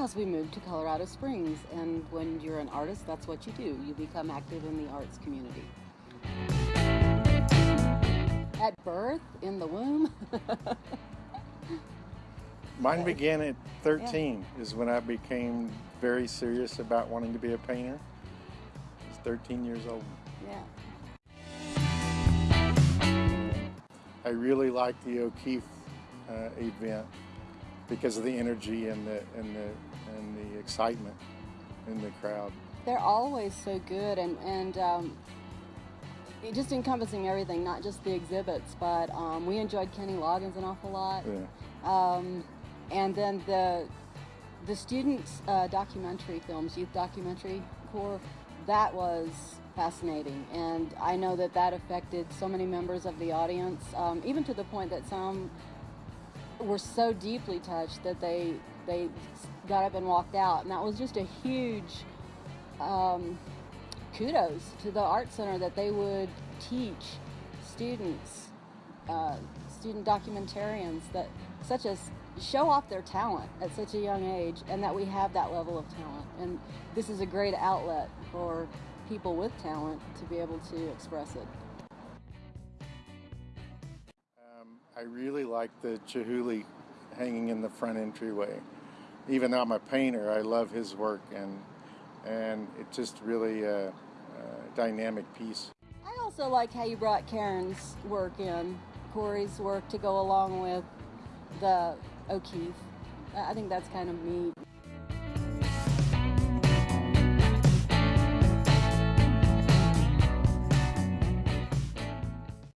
because we moved to Colorado Springs, and when you're an artist, that's what you do. You become active in the arts community. At birth, in the womb. Mine began at 13 is when I became very serious about wanting to be a painter. I was 13 years old. yeah. I really liked the O'Keeffe uh, event because of the energy and the and the and the excitement in the crowd. They're always so good and, and um, it just encompassing everything, not just the exhibits, but um, we enjoyed Kenny Loggins an awful lot. Yeah. Um, and then the the students uh, documentary films, youth documentary corps, that was fascinating, and I know that that affected so many members of the audience, um, even to the point that some were so deeply touched that they they got up and walked out, and that was just a huge um, kudos to the art center that they would teach students, uh, student documentarians that such as show off their talent at such a young age, and that we have that level of talent, and this is a great outlet for people with talent to be able to express it. I really like the Chihuly hanging in the front entryway. Even though I'm a painter, I love his work, and and it's just really a, a dynamic piece. I also like how you brought Karen's work in, Corey's work to go along with the O'Keeffe. I I think that's kind of neat.